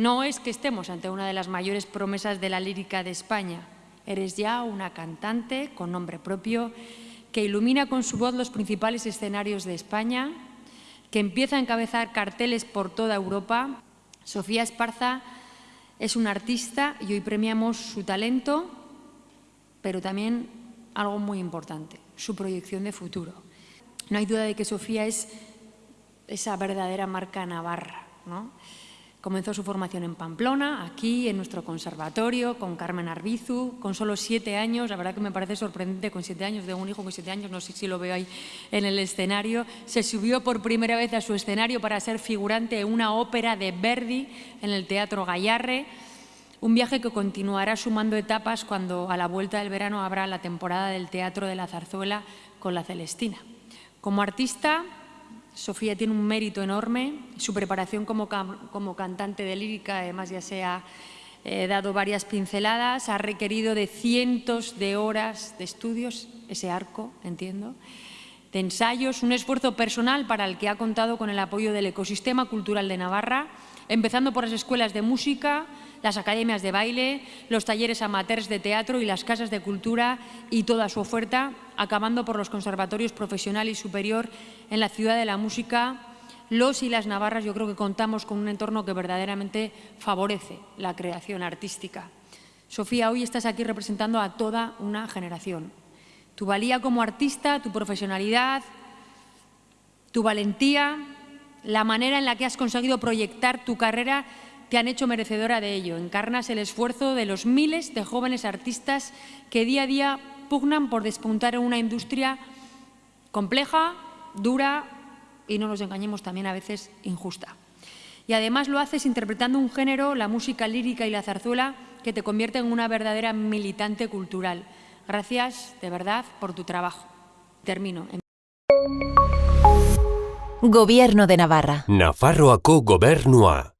No es que estemos ante una de las mayores promesas de la lírica de España. Eres ya una cantante con nombre propio que ilumina con su voz los principales escenarios de España, que empieza a encabezar carteles por toda Europa. Sofía Esparza es una artista y hoy premiamos su talento, pero también algo muy importante, su proyección de futuro. No hay duda de que Sofía es esa verdadera marca navarra. ¿no? Comenzó su formación en Pamplona, aquí en nuestro conservatorio, con Carmen Arbizu, con solo siete años, la verdad que me parece sorprendente, con siete años, de un hijo con siete años, no sé si lo veo ahí en el escenario, se subió por primera vez a su escenario para ser figurante en una ópera de Verdi en el Teatro Gallarre, un viaje que continuará sumando etapas cuando a la vuelta del verano habrá la temporada del Teatro de la Zarzuela con la Celestina. Como artista, Sofía tiene un mérito enorme, su preparación como, cantante de lírica, además ya se ha eh, dado varias pinceladas, ha requerido de cientos de horas de estudios, ese arco, entiendo, de ensayos, un esfuerzo personal para el que ha contado con el apoyo del ecosistema cultural de Navarra, empezando por las escuelas de música, las academias de baile, los talleres amateurs de teatro y las casas de cultura y toda su oferta, acabando por los conservatorios profesional y superior en la ciudad de la música. Los y las navarras yo creo que contamos con un entorno que verdaderamente favorece la creación artística. Sofía, hoy estás aquí representando a toda una generación. Tu valía como artista, tu profesionalidad, tu valentía, la manera en la que has conseguido proyectar tu carrera te han hecho merecedora de ello. Encarnas el esfuerzo de los miles de jóvenes artistas que día a día pugnan por despuntar en una industria compleja, dura y, no nos engañemos, también a veces injusta. Y además lo haces interpretando un género, la música lírica y la zarzuela, que te convierte en una verdadera militante cultural. Gracias, de verdad, por tu trabajo. Termino. Gobierno de Navarra. Nafarroako gobernua.